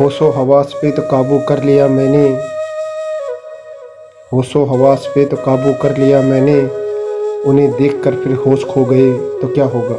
होशो हवास पे तो काबू कर लिया मैंने। होशो हवास पे तो काबू कर लिया मैंने। उन्हें देखकर फिर होश खो गए तो क्या होगा?